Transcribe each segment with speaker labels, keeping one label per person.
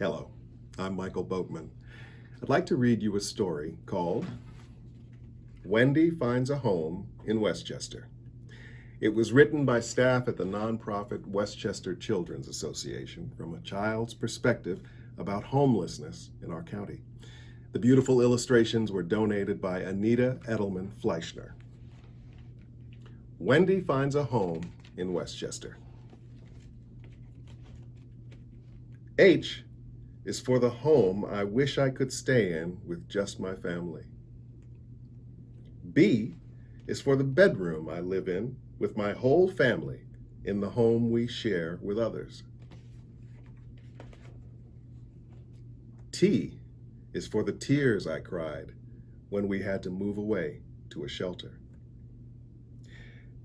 Speaker 1: Hello, I'm Michael Boatman. I'd like to read you a story called Wendy Finds a Home in Westchester. It was written by staff at the nonprofit Westchester Children's Association from a child's perspective about homelessness in our county. The beautiful illustrations were donated by Anita Edelman Fleischner. Wendy finds a home in Westchester. H is for the home I wish I could stay in with just my family. B is for the bedroom I live in with my whole family in the home we share with others. T is for the tears I cried when we had to move away to a shelter.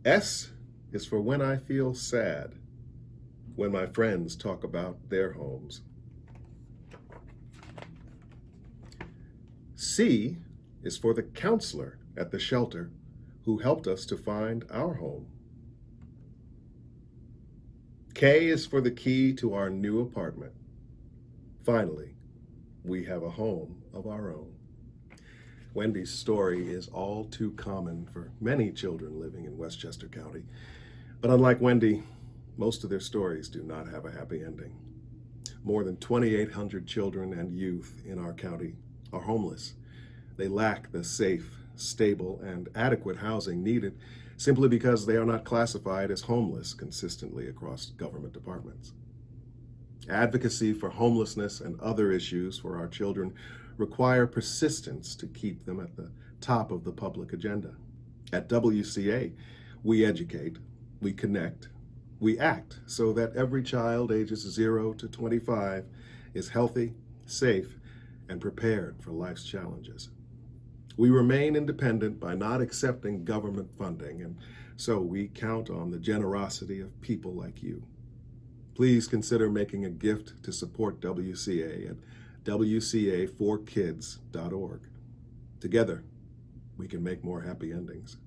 Speaker 1: S is for when I feel sad, when my friends talk about their homes. C is for the counselor at the shelter who helped us to find our home. K is for the key to our new apartment. Finally, we have a home of our own. Wendy's story is all too common for many children living in Westchester County. But unlike Wendy, most of their stories do not have a happy ending. More than 2,800 children and youth in our county are homeless. They lack the safe, stable, and adequate housing needed simply because they are not classified as homeless consistently across government departments. Advocacy for homelessness and other issues for our children require persistence to keep them at the top of the public agenda. At WCA, we educate, we connect, we act so that every child ages 0 to 25 is healthy, safe, and prepared for life's challenges. We remain independent by not accepting government funding, and so we count on the generosity of people like you. Please consider making a gift to support WCA at WCA4Kids.org. Together, we can make more happy endings.